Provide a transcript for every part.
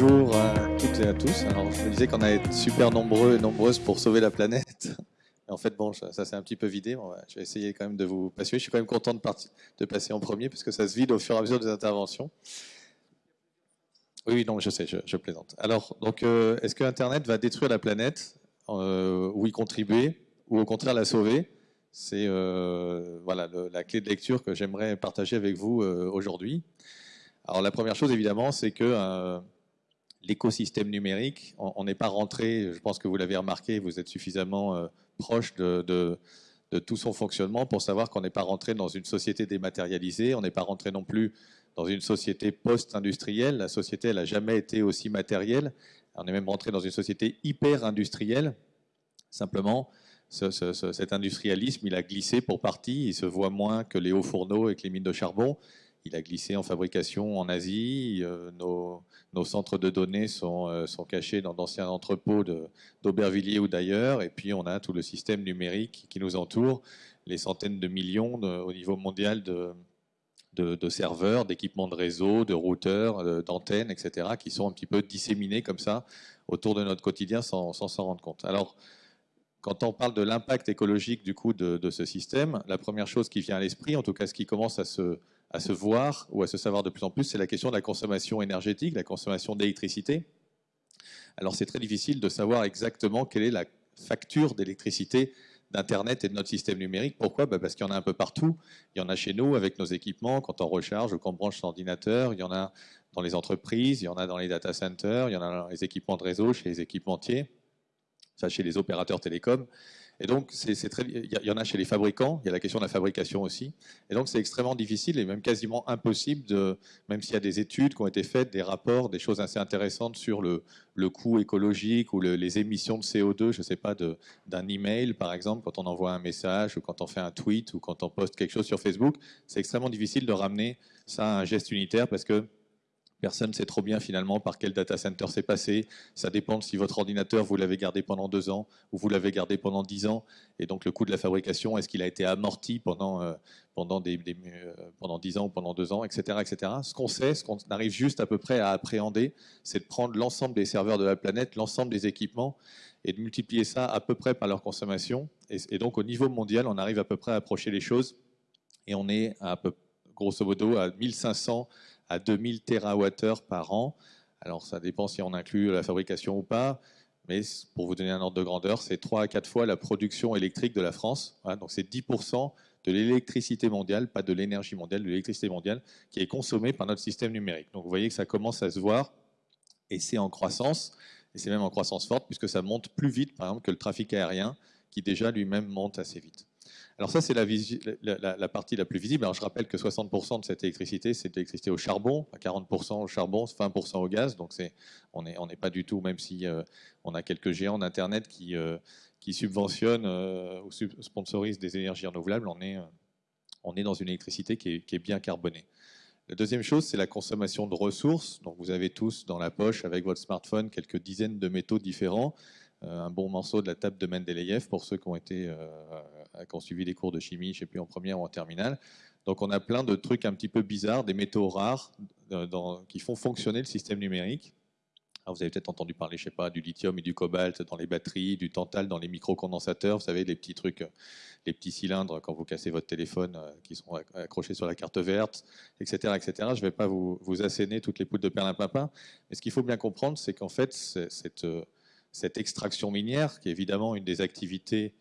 Bonjour à toutes et à tous. Je me disais qu'on allait être super nombreux et nombreuses pour sauver la planète. En fait, bon, ça, ça s'est un petit peu vidé. Je vais essayer quand même de vous passionner. Je suis quand même content de, passer en premier parce que ça se vide au fur et à mesure des interventions. Oui, non, je sais, je, plaisante. Alors, donc, euh, est-ce que Internet va détruire la planète? Euh, ou y contribuer? Ou au contraire la sauver? C'est euh, voilà la clé de lecture que j'aimerais partager avec vous aujourd'hui. Alors, la première chose, évidemment, c'est que l'écosystème numérique, on n'est pas rentré, je pense que vous l'avez remarqué, vous êtes suffisamment euh, proche de, tout son fonctionnement pour savoir qu'on n'est pas rentré dans une société dématérialisée, on n'est pas rentré non plus dans une société post-industrielle. La société, elle n'a jamais été aussi matérielle. On est même rentré dans une société hyper industrielle. Simplement, ce- ce- ce- cet industrialisme, il a glissé pour partie. Il se voit moins que les hauts fourneaux et que les mines de charbon. Il a glissé en fabrication en Asie. Euh, nos, centres de données sont, euh, cachés dans d'anciens entrepôts d'Aubervilliers ou d'ailleurs. Et puis, on a tout le système numérique qui nous entoure, les centaines de millions au niveau mondial de, serveurs, d'équipements de réseau, de routeurs, de- d'antennes, etc., qui sont un petit peu disséminés comme ça autour de notre quotidien sans s'en rendre compte. Alors, quand on parle de l'impact écologique du coup de ce système, la première chose qui vient à l'esprit, en tout cas ce qui commence à se, à se voir ou à se savoir de plus en plus, c'est la question de la consommation énergétique, la consommation d'électricité. Alors c'est très difficile de savoir exactement quelle est la facture d'électricité d'Internet et de notre système numérique. Pourquoi? Bah, Parce qu'il y en a un peu partout. Il y en a chez nous avec nos équipements, quand on recharge ou qu'on branche son ordinateur. Il y en a dans les entreprises, il y en a dans les data centers, il y en a dans les équipements de réseau, chez les équipementiers, enfin, chez les opérateurs télécoms. Et donc, il y en a chez les fabricants, il y a la question de la fabrication aussi. Et donc, c'est extrêmement difficile et même quasiment impossible, même s'il y a des études qui ont été faites, des rapports, des choses assez intéressantes sur le, coût écologique ou le- les émissions de CO2, je ne sais pas, d'un email, par exemple, quand on envoie un message ou quand on fait un tweet ou quand on poste quelque chose sur Facebook, c'est extrêmement difficile de ramener ça à un geste unitaire parce que Personne ne sait trop bien finalement par quel data center c'est passé. Ça dépend de si votre ordinateur, vous l'avez gardé pendant deux ans ou vous l'avez gardé pendant dix ans. Et donc le coût de la fabrication, est-ce qu'il a été amorti pendant, euh, pendant, des, euh, pendant 10 ans ou pendant deux ans, etc. etc. Ce qu'on sait, ce qu'on arrive juste à peu près à appréhender, c'est de prendre l'ensemble des serveurs de la planète, l'ensemble des équipements, et de multiplier ça à peu près par leur consommation. Et, et donc au niveau mondial, on arrive à peu près à approcher les choses. Et on est à peu, grosso modo à 1500 à 2000 TWh par an. Alors ça dépend si on inclut la fabrication ou pas, mais pour vous donner un ordre de grandeur, c'est 3 à 4 fois la production électrique de la France. Donc c'est 10% de l'électricité mondiale, pas de l'énergie mondiale, de l'électricité mondiale, qui est consommée par notre système numérique. Donc vous voyez que ça commence à se voir, et c'est en croissance, et c'est même en croissance forte, puisque ça monte plus vite, par exemple, que le trafic aérien, qui déjà lui-même monte assez vite. Alors ça, c'est la, partie la plus visible. Je rappelle que 60% de cette électricité, c'est de l'électricité au charbon, 40% au charbon, 20% au gaz. Donc on n'est pas du tout, même si euh, on a quelques géants d'Internet qui, euh, qui subventionnent euh, ou sponsorisent des énergies renouvelables, on est, dans une électricité qui est, qui est bien carbonée. La deuxième chose, c'est la consommation de ressources. Donc vous avez tous dans la poche avec votre smartphone quelques dizaines de métaux différents. Un bon morceau de la table de Mendeleïev pour ceux qui ont, été, qui ont suivi les cours de chimie, je ne sais plus, en première ou en terminale. Donc on a plein de trucs un petit peu bizarres, des métaux rares euh, qui font fonctionner le système numérique. Vous avez peut-être entendu parler, je sais pas, du lithium et du cobalt dans les batteries, du tantal dans les microcondensateurs, vous savez, les petits trucs, euh, les petits cylindres quand vous cassez votre téléphone euh, qui sont acc- accrochés sur la carte verte, etc. etc. Je ne vais pas vous, asséner toutes les poudres de perlimpinpin, mais ce qu'il faut bien comprendre, c'est qu'en fait, euh, cette extraction minière, qui est évidemment une des activités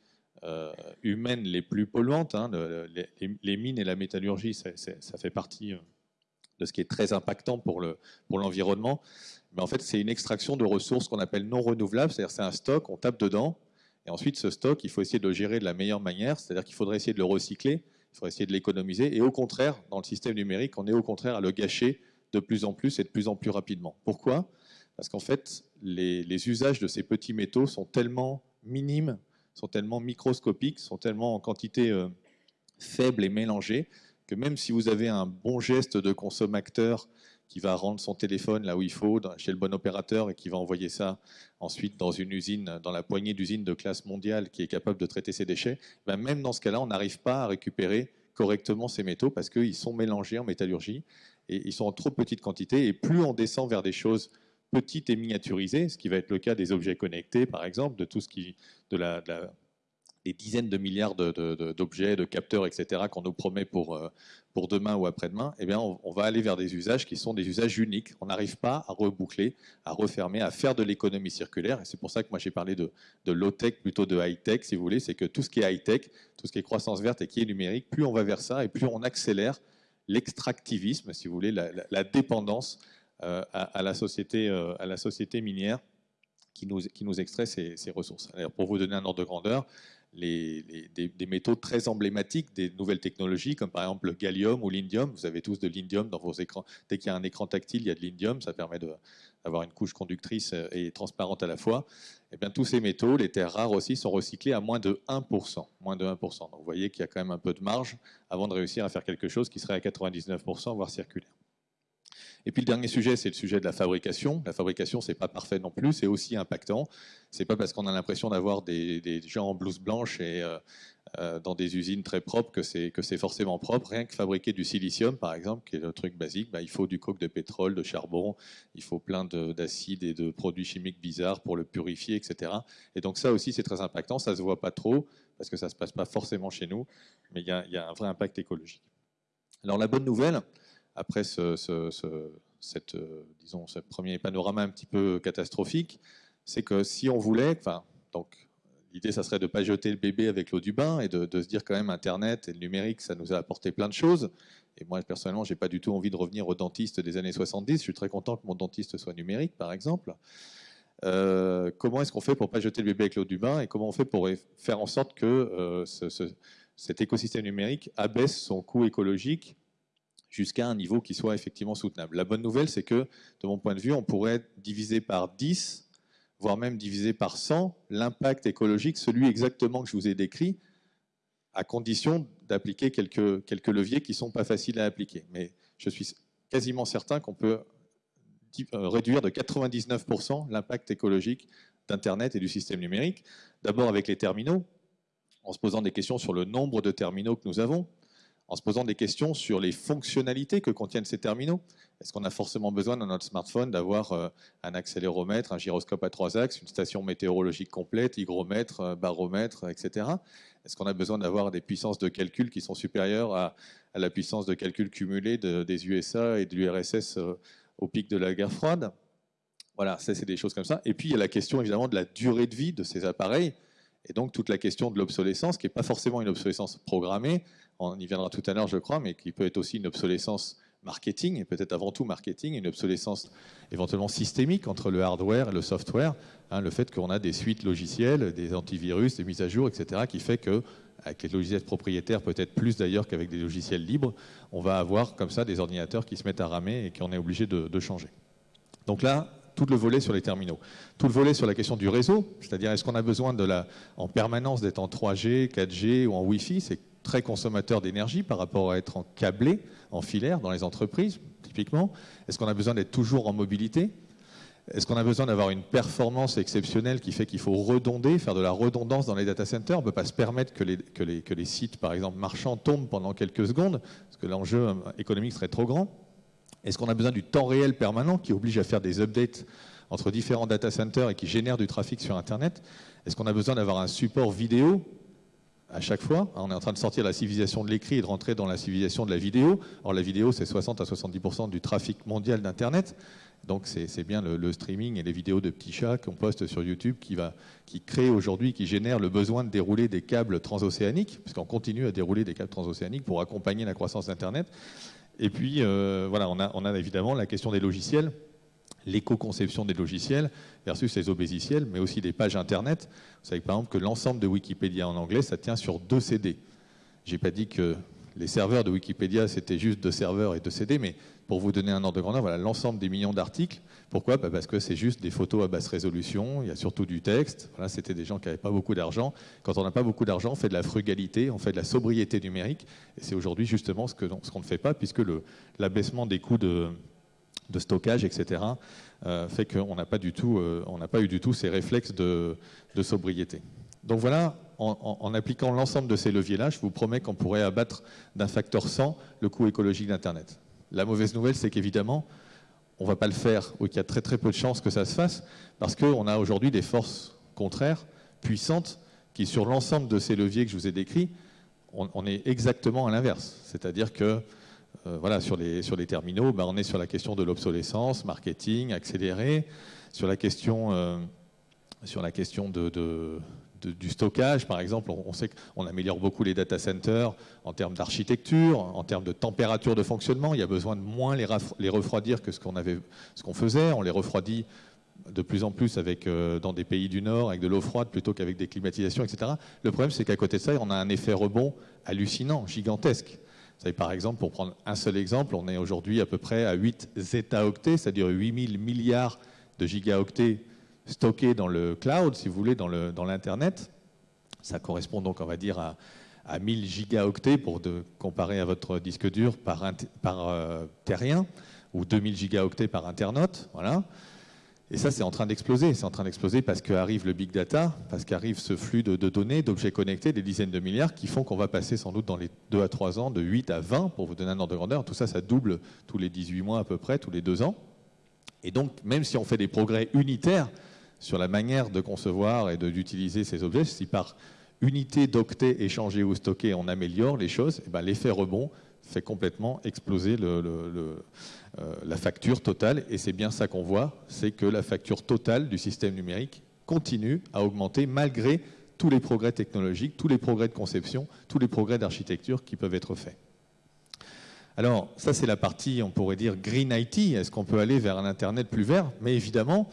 euh, humaines les plus polluantes, hein, le- les, mines et la métallurgie, ça, fait partie euh, de ce qui est très impactant pour le- pour l'environnement. Mais en fait, c'est une extraction de ressources qu'on appelle non renouvelables, c'est-à-dire c'est un stock, on tape dedans, et ensuite ce stock, il faut essayer de le gérer de la meilleure manière, c'est-à-dire qu'il faudrait essayer de le recycler, il faudrait essayer de l'économiser, et au contraire, dans le système numérique, on est au contraire à le gâcher de plus en plus et de plus en plus rapidement. Pourquoi? Parce qu'en fait, les usages de ces petits métaux sont tellement minimes, sont tellement microscopiques, sont tellement en quantité euh, faible et mélangée, que même si vous avez un bon geste de consommateur qui va rendre son téléphone là où il faut, chez le bon opérateur, et qui va envoyer ça ensuite dans une usine, dans la poignée d'usines de classe mondiale qui est capable de traiter ces déchets, ben même dans ce cas-là, on n'arrive pas à récupérer correctement ces métaux parce qu'ils sont mélangés en métallurgie et ils sont en trop petite quantité. Et plus on descend vers des choses petite et miniaturisée, ce qui va être le cas des objets connectés, par exemple, de tout ce qui, de la, des dizaines de milliards d'objets, de, capteurs, etc., qu'on nous promet pour, euh, pour demain ou après-demain, eh bien, on, va aller vers des usages qui sont des usages uniques. On n'arrive pas à reboucler, à refermer, à faire de l'économie circulaire. Et c'est pour ça que moi j'ai parlé de, de low-tech plutôt de high-tech, si vous voulez. C'est que tout ce qui est high-tech, tout ce qui est croissance verte et qui est numérique, plus on va vers ça et plus on accélère l'extractivisme, si vous voulez, la, dépendance euh, à, la société, euh, à la société minière qui nous, extrait ces, ces ressources. Alors, pour vous donner un ordre de grandeur, les, des, métaux très emblématiques des nouvelles technologies, comme par exemple le gallium ou l'indium. Vous avez tous de l'indium dans vos écrans. Dès qu'il y a un écran tactile, il y a de l'indium. Ça permet d'avoir une couche conductrice et transparente à la fois. Et eh bien, tous ces métaux, les terres rares aussi, sont recyclés à moins de 1%. Moins de 1%. Donc vous voyez qu'il y a quand même un peu de marge avant de réussir à faire quelque chose qui serait à 99%, voire circulaire. Et puis le dernier sujet, c'est le sujet de la fabrication. La fabrication, c'est pas parfait non plus, c'est aussi impactant. C'est pas parce qu'on a l'impression d'avoir des, gens en blouse blanche et euh, euh, dans des usines très propres que c'est que c'est forcément propre. Rien que fabriquer du silicium, par exemple, qui est le truc basique, bah, il faut du coke de pétrole, de charbon, il faut plein d'acides et de produits chimiques bizarres pour le purifier, etc. Et donc ça aussi, c'est très impactant. Ça se voit pas trop parce que ça se passe pas forcément chez nous, mais il y a, y a un vrai impact écologique. Alors la bonne nouvelle, après ce, euh, disons, ce premier panorama un petit peu catastrophique, c'est que si on voulait, donc l'idée, ça serait de ne pas jeter le bébé avec l'eau du bain et de, se dire quand même Internet et le numérique, ça nous a apporté plein de choses. Et moi, personnellement, j'ai pas du tout envie de revenir au dentiste des années 70. Je suis très content que mon dentiste soit numérique, par exemple. Euh, comment est-ce qu'on fait pour pas jeter le bébé avec l'eau du bain et comment on fait pour faire en sorte que euh, cet écosystème numérique abaisse son coût écologique jusqu'à un niveau qui soit effectivement soutenable. La bonne nouvelle, c'est que, de mon point de vue, on pourrait diviser par 10, voire même diviser par 100, l'impact écologique, celui exactement que je vous ai décrit, à condition d'appliquer quelques, leviers qui ne sont pas faciles à appliquer. Mais je suis quasiment certain qu'on peut euh, réduire de 99% l'impact écologique d'Internet et du système numérique. D'abord avec les terminaux, en se posant des questions sur le nombre de terminaux que nous avons, en se posant des questions sur les fonctionnalités que contiennent ces terminaux. Est-ce qu'on a forcément besoin dans notre smartphone d'avoir euh, un accéléromètre, un gyroscope à trois axes, une station météorologique complète, hygromètre, euh, baromètre, etc. Est-ce qu'on a besoin d'avoir des puissances de calcul qui sont supérieures à, la puissance de calcul cumulée des USA et de l'URSS euh, au pic de la guerre froide? Voilà, ça c'est des choses comme ça. Et puis il y a la question évidemment de la durée de vie de ces appareils. Et donc toute la question de l'obsolescence, qui n'est pas forcément une obsolescence programmée, on y viendra tout à l'heure je crois, mais qui peut être aussi une obsolescence marketing, et peut-être avant tout marketing, une obsolescence éventuellement systémique entre le hardware et le software, hein, le fait qu'on a des suites logicielles, des antivirus, des mises à jour, etc., qui fait que avec les logiciels propriétaires, peut-être plus d'ailleurs qu'avec des logiciels libres, on va avoir comme ça des ordinateurs qui se mettent à ramer et qu'on est obligé de, de changer. Donc là, tout le volet sur les terminaux. Tout le volet sur la question du réseau, c'est-à-dire est-ce qu'on a besoin de la, en permanence d'être en 3G, 4G ou en Wi-Fi C'est très consommateur d'énergie par rapport à être en câblé, en filaire dans les entreprises, typiquement. Est-ce qu'on a besoin d'être toujours en mobilité? Est-ce qu'on a besoin d'avoir une performance exceptionnelle qui fait qu'il faut redonder, faire de la redondance dans les data centers? On ne peut pas se permettre que les, que les, que les sites, par exemple, marchands tombent pendant quelques secondes, parce que l'enjeu économique serait trop grand. Est-ce qu'on a besoin du temps réel permanent qui oblige à faire des updates entre différents data centers et qui génère du trafic sur Internet? Est-ce qu'on a besoin d'avoir un support vidéo à chaque fois? On est en train de sortir la civilisation de l'écrit et de rentrer dans la civilisation de la vidéo. Or, la vidéo, c'est 60 à 70% du trafic mondial d'Internet. Donc, c'est bien le, streaming et les vidéos de petits chats qu'on poste sur YouTube qui, va, qui crée aujourd'hui, qui génère le besoin de dérouler des câbles transocéaniques, puisqu'on continue à dérouler des câbles transocéaniques pour accompagner la croissance d'Internet. Et puis, euh, voilà, on a, on a évidemment la question des logiciels l'éco-conception des logiciels versus les obésiciels, mais aussi des pages Internet. Vous savez par exemple que l'ensemble de Wikipédia en anglais, ça tient sur deux CD. J'ai pas dit que les serveurs de Wikipédia, c'était juste deux serveurs et deux CD, mais pour vous donner un ordre de grandeur, voilà l'ensemble des millions d'articles. Pourquoi? Bah, Parce que c'est juste des photos à basse résolution, il y a surtout du texte. Voilà, c'était des gens qui n'avaient pas beaucoup d'argent. Quand on n'a pas beaucoup d'argent, on fait de la frugalité, on fait de la sobriété numérique. Et c'est aujourd'hui justement ce qu'on ne fait pas, puisque l'abaissement des coûts de, de stockage, etc., euh, fait qu'on n'a euh, pas eu du tout ces réflexes de, sobriété. Donc voilà, en, appliquant l'ensemble de ces leviers-là, je vous promets qu'on pourrait abattre d'un facteur 100 le coût écologique d'Internet. La mauvaise nouvelle, c'est qu'évidemment, on ne va pas le faire, ou qu'il y a très très peu de chances que ça se fasse, parce qu'on a aujourd'hui des forces contraires, puissantes, qui sur l'ensemble de ces leviers que je vous ai décrits, on, est exactement à l'inverse. C'est-à-dire que euh, voilà, sur, les, sur les terminaux, ben, on est sur la question de l'obsolescence, marketing, accéléré, sur la question, euh, sur la question de, du stockage, par exemple, on, sait qu'on améliore beaucoup les data centers en termes d'architecture, en termes de température de fonctionnement. Il y a besoin de moins les, refroidir que ce qu'on faisait. On les refroidit de plus en plus avec, euh, dans des pays du Nord avec de l'eau froide plutôt qu'avec des climatisations, etc. Le problème, c'est qu'à côté de ça, on a un effet rebond hallucinant, gigantesque. Par exemple, pour prendre un seul exemple, on est aujourd'hui à peu près à 8 zeta-octets, c'est-à-dire 8000 milliards de gigaoctets stocké dans le cloud, si vous voulez, dans l'Internet. Ça correspond donc, on va dire, à, à 1000 gigaoctets pour comparer à votre disque dur par, par euh, terrien, ou 2000 gigaoctets par internaute. Voilà. Et ça, c'est en train d'exploser. C'est en train d'exploser parce qu'arrive le big data, parce qu'arrive ce flux de, de données, d'objets connectés, des dizaines de milliards, qui font qu'on va passer sans doute dans les 2 à 3 ans de 8 à 20, pour vous donner un ordre de grandeur. Tout ça, ça double tous les 18 mois à peu près, tous les 2 ans. Et donc, même si on fait des progrès unitaires, sur la manière de concevoir et d'utiliser ces objets. Si par unité d'octets échangés ou stockés, on améliore les choses, eh ben, l'effet rebond fait complètement exploser euh, la facture totale. Et c'est bien ça qu'on voit, c'est que la facture totale du système numérique continue à augmenter malgré tous les progrès technologiques, tous les progrès de conception, tous les progrès d'architecture qui peuvent être faits. Alors, ça c'est la partie, on pourrait dire, green IT. Est-ce qu'on peut aller vers un Internet plus vert? Mais évidemment,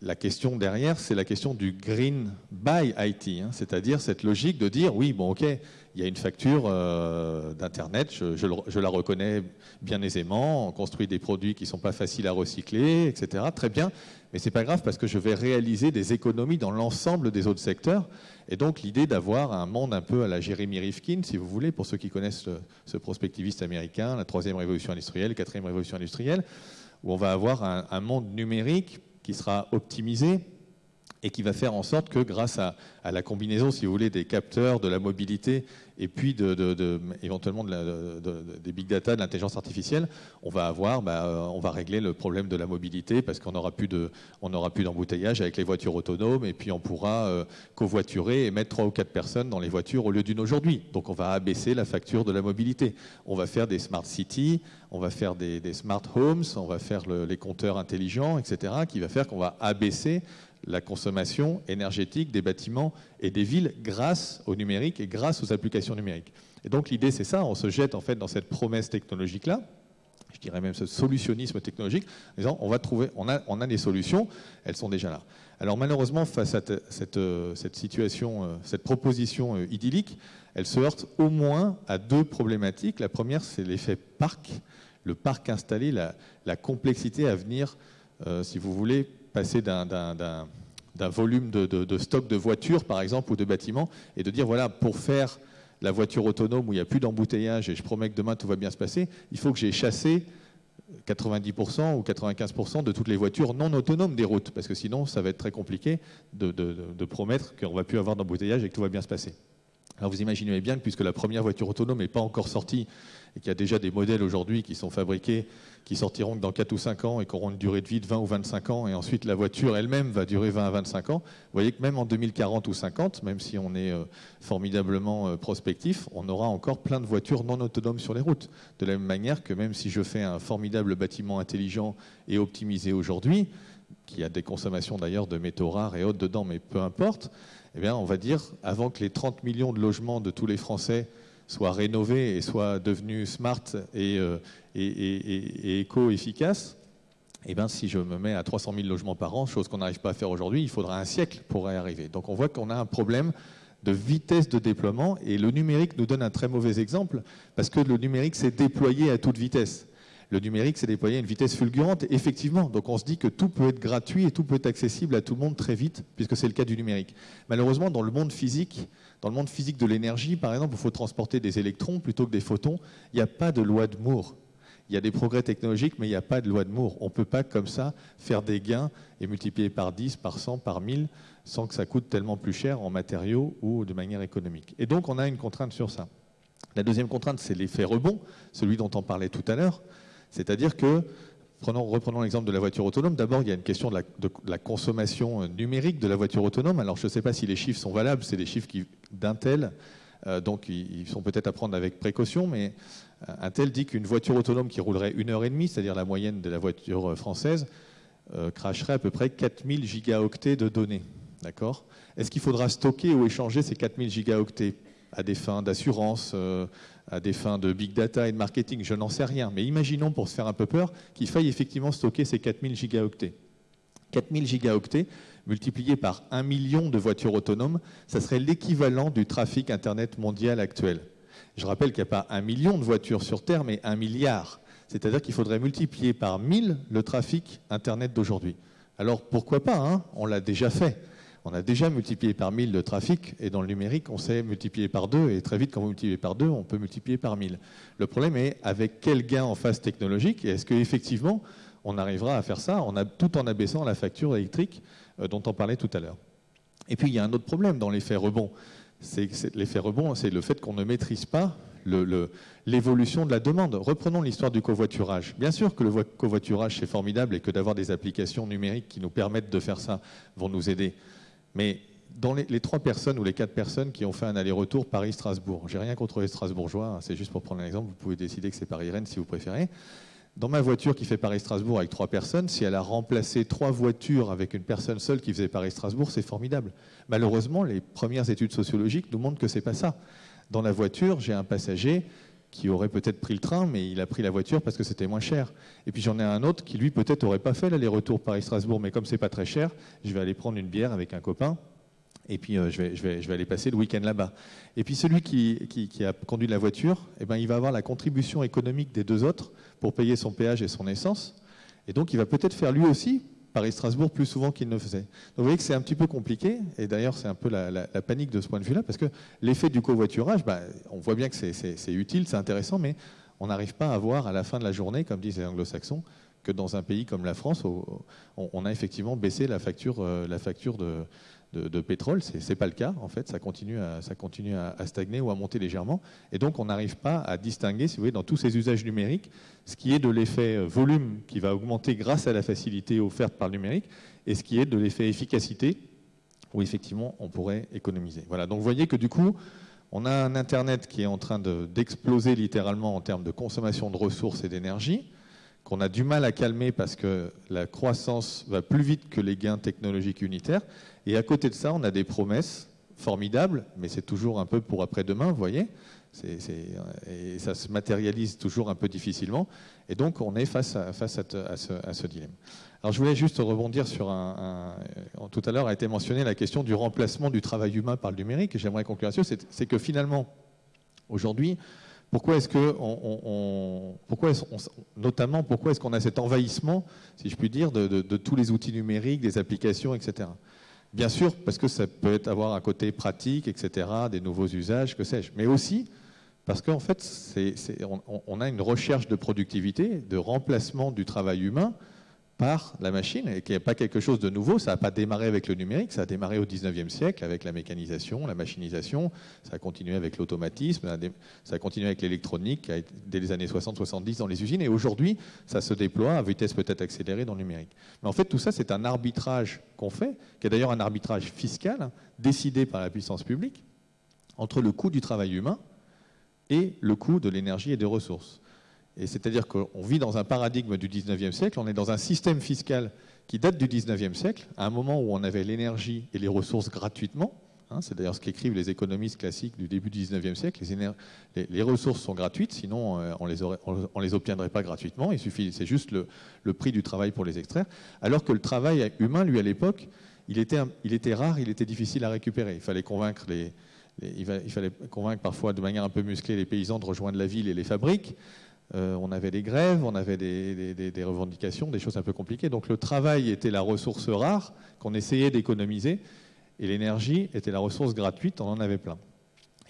la question derrière, c'est la question du green by IT, hein. c'est-à-dire cette logique de dire oui, bon, ok, il y a une facture euh, d'Internet, je, la reconnais bien aisément, on construit des produits qui ne sont pas faciles à recycler, etc. Très bien, mais c'est pas grave parce que je vais réaliser des économies dans l'ensemble des autres secteurs. Et donc l'idée d'avoir un monde un peu à la Jeremy Rifkin, si vous voulez, pour ceux qui connaissent ce, prospectiviste américain, la troisième révolution industrielle, quatrième révolution industrielle, où on va avoir un monde numérique qui sera optimisé et qui va faire en sorte que grâce à, la combinaison, si vous voulez, des capteurs, de la mobilité et puis éventuellement des big data, de l'intelligence artificielle, on va avoir, bah, euh, on va régler le problème de la mobilité parce qu'on n'aura plus d'embouteillage avec les voitures autonomes et puis on pourra euh, covoiturer et mettre trois ou quatre personnes dans les voitures au lieu d'une aujourd'hui. Donc on va abaisser la facture de la mobilité. On va faire des smart cities, on va faire des, smart homes, on va faire les compteurs intelligents, etc., qui va faire qu'on va abaisser la consommation énergétique des bâtiments et des villes grâce au numérique et grâce aux applications numériques. Et donc l'idée c'est ça, on se jette en fait dans cette promesse technologique-là, je dirais même ce solutionnisme technologique, en disant on va trouver, on a, on a des solutions, elles sont déjà là. Alors malheureusement face à cette, cette situation, euh, cette proposition euh, idyllique, elle se heurte au moins à deux problématiques. La première c'est l'effet parc, le parc installé, la, complexité à venir, euh, si vous voulez, passer d'un volume de, stock de voitures, par exemple, ou de bâtiments, et de dire, voilà, pour faire la voiture autonome où il n'y a plus d'embouteillage et je promets que demain tout va bien se passer, il faut que j'ai chassé 90% ou 95% de toutes les voitures non autonomes des routes, parce que sinon ça va être très compliqué de, de promettre qu'on ne va plus avoir d'embouteillage et que tout va bien se passer. Alors vous imaginez bien que puisque la première voiture autonome n'est pas encore sortie et qu'il y a déjà des modèles aujourd'hui qui sont fabriqués, qui sortiront dans 4 ou 5 ans et qui auront une durée de vie de 20 ou 25 ans, et ensuite la voiture elle-même va durer 20 à 25 ans, vous voyez que même en 2040 ou 50, même si on est euh, formidablement euh, prospectif, on aura encore plein de voitures non autonomes sur les routes. De la même manière que même si je fais un formidable bâtiment intelligent et optimisé aujourd'hui, qui a des consommations d'ailleurs de métaux rares et autres dedans, mais peu importe, eh bien, on va dire, avant que les 30 millions de logements de tous les Français soient rénovés et soient devenus smart et, euh, éco-efficaces, eh bien, si je me mets à 300 000 logements par an, chose qu'on n'arrive pas à faire aujourd'hui, il faudra un siècle pour y arriver. Donc on voit qu'on a un problème de vitesse de déploiement et le numérique nous donne un très mauvais exemple parce que le numérique s'est déployé à toute vitesse le numérique s'est déployé à une vitesse fulgurante, effectivement. Donc on se dit que tout peut être gratuit et tout peut être accessible à tout le monde très vite, puisque c'est le cas du numérique. Malheureusement, dans le monde physique, dans le monde physique de l'énergie, par exemple, il faut transporter des électrons plutôt que des photons. Il n'y a pas de loi de Moore. Il y a des progrès technologiques, mais il n'y a pas de loi de Moore. On ne peut pas, comme ça, faire des gains et multiplier par 10, par 100, par 1000, sans que ça coûte tellement plus cher en matériaux ou de manière économique. Et donc, on a une contrainte sur ça. La deuxième contrainte, c'est l'effet rebond, celui dont on parlait tout à l'heure. C'est-à-dire que reprenons l'exemple de la voiture autonome. D'abord, il y a une question de la, consommation euh, numérique de la voiture autonome. Alors, je ne sais pas si les chiffres sont valables, c'est des chiffres d'Intel, euh, donc ils, sont peut-être à prendre avec précaution, mais Intel dit qu'une voiture autonome qui roulerait une heure et demie, c'est-à-dire la moyenne de la voiture française, cracherait à peu près 4000 gigaoctets de données. D'accord? Est-ce qu'il faudra stocker ou échanger ces 4000 gigaoctets? À des fins d'assurance, à des fins de big data et de marketing, je n'en sais rien. Mais imaginons, pour se faire un peu peur, qu'il faille effectivement stocker ces 4000 gigaoctets. 4000 gigaoctets multipliés par 1 million de voitures autonomes, ça serait l'équivalent du trafic Internet mondial actuel. Je rappelle qu'il n'y a pas un million de voitures sur Terre, mais un milliard. C'est-à-dire qu'il faudrait multiplier par 1000 le trafic Internet d'aujourd'hui. Alors pourquoi pas hein? On l'a déjà fait. On a déjà multiplié par 1000 le trafic, et dans le numérique, on sait multiplier par 2, et très vite, quand vous multipliez par 2, on peut multiplier par 1000. Le problème est avec quel gain en phase technologique, et est-ce qu'effectivement, on arrivera à faire ça tout en abaissant la facture électrique euh, dont on parlait tout à l'heure. Et puis, il y a un autre problème dans l'effet rebond. L'effet rebond, c'est le fait qu'on ne maîtrise pas l'évolution de la demande. Reprenons l'histoire du covoiturage. Bien sûr que le covoiturage, c'est formidable et que d'avoir des applications numériques qui nous permettent de faire ça vont nous aider. Mais dans les, trois personnes ou les quatre personnes qui ont fait un aller-retour Paris-Strasbourg, j'ai rien contre les Strasbourgeois, hein, c'est juste pour prendre un exemple, vous pouvez décider que c'est Paris-Rennes si vous préférez. Dans ma voiture qui fait Paris-Strasbourg avec trois personnes, si elle a remplacé trois voitures avec une personne seule qui faisait Paris-Strasbourg, c'est formidable. Malheureusement, les premières études sociologiques nous montrent que c'est pas ça. Dans la voiture, j'ai un passager qui aurait peut-être pris le train, mais il a pris la voiture parce que c'était moins cher. Et puis j'en ai un autre qui, lui, peut-être aurait pas fait l'aller-retour Paris-Strasbourg, mais comme c'est pas très cher, je vais aller prendre une bière avec un copain, et puis euh, je, vais, aller passer le week-end là-bas. Et puis celui qui, qui, a conduit la voiture, eh ben, il va avoir la contribution économique des deux autres pour payer son péage et son essence, et donc il va peut-être faire lui aussi Paris-Strasbourg plus souvent qu'il ne faisait. Donc vous voyez que c'est un petit peu compliqué, et d'ailleurs c'est un peu la, panique de ce point de vue-là, parce que l'effet du covoiturage, bah, on voit bien que c'est utile, c'est intéressant, mais on n'arrive pas à voir à la fin de la journée, comme disent les anglo-saxons, que dans un pays comme la France, on a effectivement baissé la facture, euh, la facture de, de, pétrole. Ce n'est pas le cas, en fait. Ça continue, à, ça continue à, stagner ou à monter légèrement. Et donc, on n'arrive pas à distinguer, si vous voulez, dans tous ces usages numériques, ce qui est de l'effet euh, volume qui va augmenter grâce à la facilité offerte par le numérique et ce qui est de l'effet efficacité où, effectivement, on pourrait économiser. Voilà. Donc, vous voyez que du coup, on a un Internet qui est en train d'exploser littéralement en termes de consommation de ressources et d'énergie qu'on a du mal à calmer parce que la croissance va plus vite que les gains technologiques unitaires. Et à côté de ça, on a des promesses formidables, mais c'est toujours un peu pour après-demain, vous voyez Et ça se matérialise toujours un peu difficilement. Et donc, on est face à, ce, dilemme. Alors, je voulais juste rebondir sur un, Tout à l'heure a été mentionné la question du remplacement du travail humain par le numérique. J'aimerais conclure là-dessus. C'est que finalement, aujourd'hui, pourquoi est-ce que, pourquoi notamment, pourquoi est-ce qu'on a cet envahissement, si je puis dire, de, tous les outils numériques, des applications, etc. Bien sûr, parce que ça peut avoir un côté pratique, etc., des nouveaux usages, que sais-je. Mais aussi parce qu'en fait, on, a une recherche de productivité, de remplacement du travail humain par la machine, et n'y a pas quelque chose de nouveau. Ça n'a pas démarré avec le numérique, ça a démarré au 19e siècle avec la mécanisation, la machinisation, ça a continué avec l'automatisme, ça a continué avec l'électronique dès les années 60-70 dans les usines, et aujourd'hui, ça se déploie à vitesse peut-être accélérée dans le numérique. Mais en fait, tout ça, c'est un arbitrage qu'on fait, qui est d'ailleurs un arbitrage fiscal, hein, décidé par la puissance publique, entre le coût du travail humain et le coût de l'énergie et des ressources. C'est-à-dire qu'on vit dans un paradigme du 19e siècle, on est dans un système fiscal qui date du 19e siècle, à un moment où on avait l'énergie et les ressources gratuitement. Hein, c'est d'ailleurs ce qu'écrivent les économistes classiques du début du 19e siècle. Les, ressources sont gratuites, sinon euh, on les, les obtiendrait pas gratuitement. Il suffit, c'est juste le, prix du travail pour les extraire. Alors que le travail humain, lui, à l'époque, il était, rare, il était difficile à récupérer. Il, fallait convaincre parfois de manière un peu musclée les paysans de rejoindre la ville et les fabriques. Euh, on avait des grèves, on avait des, revendications, des choses un peu compliquées. Donc le travail était la ressource rare qu'on essayait d'économiser et l'énergie était la ressource gratuite, on en avait plein.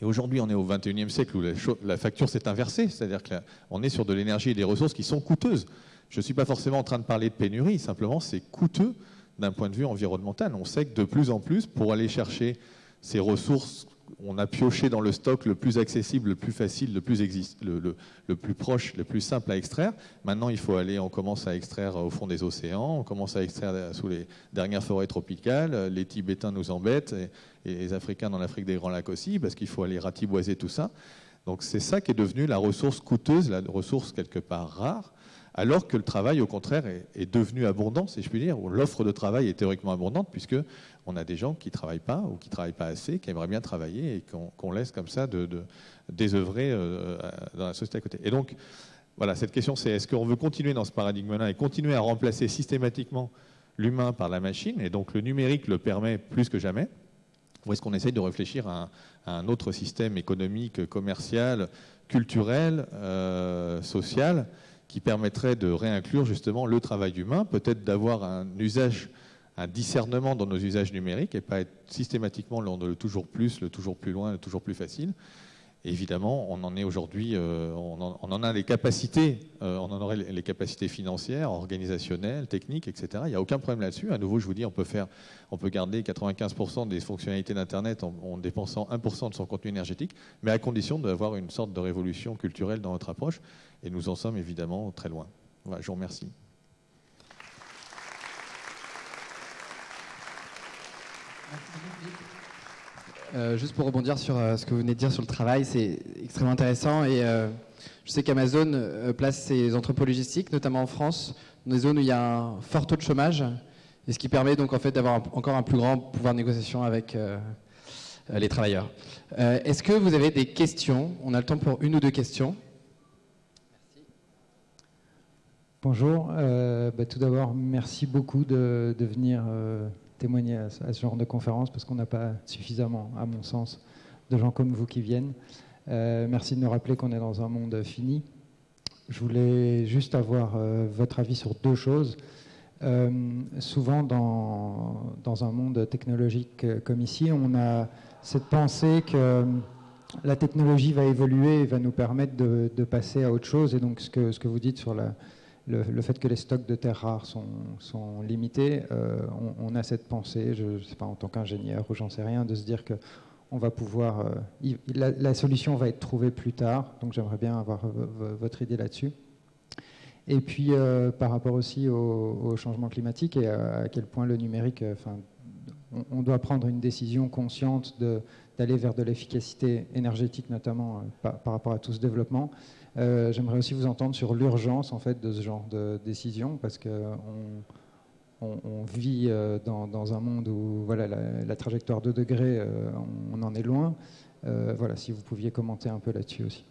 Et aujourd'hui, on est au 21e siècle où la, facture s'est inversée, c'est-à-dire qu'on est sur de l'énergie et des ressources qui sont coûteuses. Je ne suis pas forcément en train de parler de pénurie, simplement c'est coûteux d'un point de vue environnemental. On sait que de plus en plus, pour aller chercher ces ressources on a pioché dans le stock le plus accessible, le plus facile, le plus, le, plus proche, le plus simple à extraire. Maintenant, il faut aller, on commence à extraire au fond des océans, on commence à extraire sous les dernières forêts tropicales. Les Tibétains nous embêtent et, les Africains dans l'Afrique des Grands Lacs aussi, parce qu'il faut aller ratiboiser tout ça. Donc c'est ça qui est devenu la ressource coûteuse, la ressource quelque part rare alors que le travail, au contraire, est, devenu abondant, si je puis dire, l'offre de travail est théoriquement abondante, puisque on a des gens qui ne travaillent pas ou qui ne travaillent pas assez, qui aimeraient bien travailler et qu'on laisse comme ça de, désœuvrer euh, dans la société à côté. Et donc, voilà, cette question, c'est est-ce qu'on veut continuer dans ce paradigme-là et continuer à remplacer systématiquement l'humain par la machine, et donc le numérique le permet plus que jamais, ou est-ce qu'on essaye de réfléchir à un, autre système économique, commercial, culturel, euh, social, qui permettrait de réinclure justement le travail humain, peut-être d'avoir un usage, un discernement dans nos usages numériques et pas être systématiquement le toujours plus, le toujours plus loin, le toujours plus facile évidemment, on en est aujourd'hui, euh, on, en a les capacités, euh, on en aurait les capacités financières, organisationnelles, techniques, etc. Il n'y a aucun problème là-dessus. À nouveau, je vous dis, on peut faire, on peut garder 95% des fonctionnalités d'Internet en, dépensant 1% de son contenu énergétique, mais à condition d'avoir une sorte de révolution culturelle dans notre approche. Et nous en sommes évidemment très loin. Je vous remercie. Euh, juste pour rebondir sur euh, ce que vous venez de dire sur le travail, c'est extrêmement intéressant. Et euh, je sais qu'Amazon place ses entrepôts logistiques, notamment en France, dans des zones où il y a un fort taux de chômage, et ce qui permet donc en fait d'avoir encore un plus grand pouvoir de négociation avec les travailleurs. Est-ce que vous avez des questions? On a le temps pour une ou deux questions. Bonjour. Bah, tout d'abord, merci beaucoup de, de venir témoigner à, ce genre de conférence parce qu'on n'a pas suffisamment, à mon sens, de gens comme vous qui viennent. Euh, merci de nous rappeler qu'on est dans un monde fini. Je voulais juste avoir euh, votre avis sur deux choses. Euh, souvent, dans, un monde technologique comme ici, on a cette pensée que la technologie va évoluer et va nous permettre de, passer à autre chose. Et donc, ce que vous dites sur la, le, fait que les stocks de terres rares sont, limités, euh, on, a cette pensée, je ne sais pas, en tant qu'ingénieur ou j'en sais rien, de se dire que on va pouvoir, euh, la, solution va être trouvée plus tard. Donc j'aimerais bien avoir votre idée là-dessus. Et puis euh, par rapport aussi au, changement climatique et à, quel point le numérique, enfin, on, doit prendre une décision consciente d'aller vers de l'efficacité énergétique, notamment par, rapport à tout ce développement. Euh, j'aimerais aussi vous entendre sur l'urgence en fait de ce genre de décision parce que on, vit euh, dans, un monde où voilà la, trajectoire 2 degrés, euh, on, en est loin. voilà, si vous pouviez commenter un peu là-dessus aussi.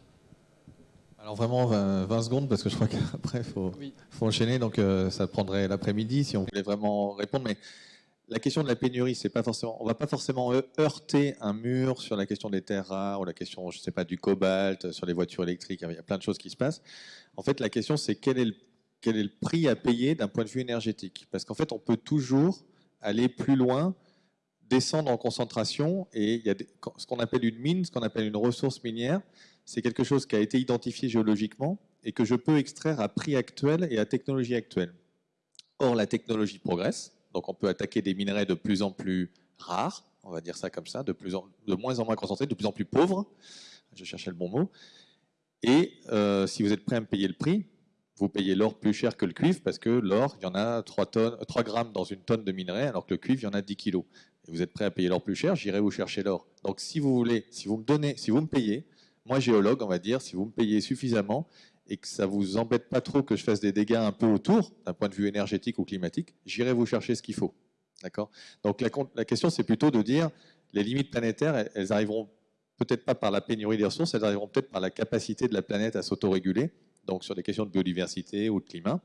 Alors vraiment 20, secondes parce que je crois qu'après il faut, faut, enchaîner, donc ça prendrait l'après-midi si on voulait vraiment répondre. Mais la question de la pénurie, c'est pas forcément, on va pas forcément heurter un mur sur la question des terres rares ou la question, je sais pas, du cobalt, sur les voitures électriques. Il y a plein de choses qui se passent. En fait, la question, c'est quel est le, quel est le prix à payer d'un point de vue énergétique? Parce qu'en fait, on peut toujours aller plus loin, descendre en concentration, et il y a ce qu'on appelle une mine, ce qu'on appelle une ressource minière. C'est quelque chose qui a été identifié géologiquement et que je peux extraire à prix actuel et à technologie actuelle. Or, la technologie progresse donc on peut attaquer des minerais de plus en plus rares, on va dire ça comme ça, de, plus en, de moins en moins concentrés, de plus en plus pauvres. Je cherchais le bon mot. Et euh, si vous êtes prêt à me payer le prix, vous payez l'or plus cher que le cuivre parce que l'or, il y en a 3, tonnes, 3 grammes dans une tonne de minerai, alors que le cuivre, il y en a 10 kilos. Et vous êtes prêt à payer l'or plus cher, j'irai vous chercher l'or. Donc si vous voulez, si vous me donnez, si vous me payez, moi géologue, on va dire, si vous me payez suffisamment, et que ça vous embête pas trop que je fasse des dégâts un peu autour, d'un point de vue énergétique ou climatique, j'irai vous chercher ce qu'il faut. D'accord? Donc la, question, c'est plutôt de dire les limites planétaires, elles, arriveront peut-être pas par la pénurie des ressources, elles arriveront peut-être par la capacité de la planète à s'autoréguler, donc sur des questions de biodiversité ou de climat.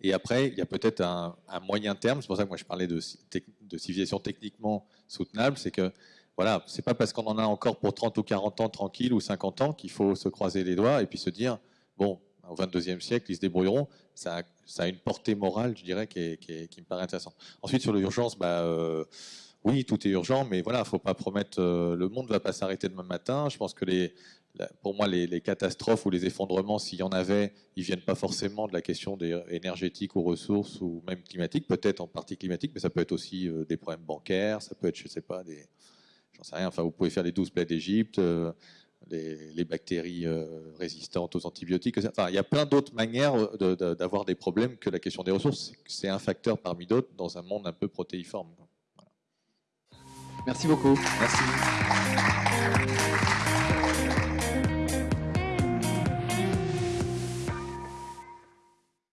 Et après, il y a peut-être un, moyen terme, c'est pour ça que moi je parlais de civilisation techniquement soutenable, c'est que voilà, c'est pas parce qu'on en a encore pour 30 ou 40 ans tranquille ou 50 ans qu'il faut se croiser les doigts et puis se dire, bon, au 22e siècle, ils se débrouilleront. Ça a, une portée morale, je dirais, qui, me paraît intéressante. Ensuite, sur l'urgence, bah, euh, oui, tout est urgent, mais voilà, faut pas promettre, euh, le monde va pas s'arrêter demain matin. Je pense que pour moi, les, catastrophes ou les effondrements, s'il y en avait, ils viennent pas forcément de la question des énergétiques ou ressources ou même climatiques, peut-être en partie climatique, mais ça peut être aussi euh, des problèmes bancaires, ça peut être, je sais pas, des, j'en sais rien. Enfin, vous pouvez faire les 12 plaies d'Égypte, les, bactéries résistantes aux antibiotiques. Enfin, il y a plein d'autres manières d'avoir des problèmes que la question des ressources. C'est un facteur parmi d'autres dans un monde un peu protéiforme. Merci beaucoup. Merci.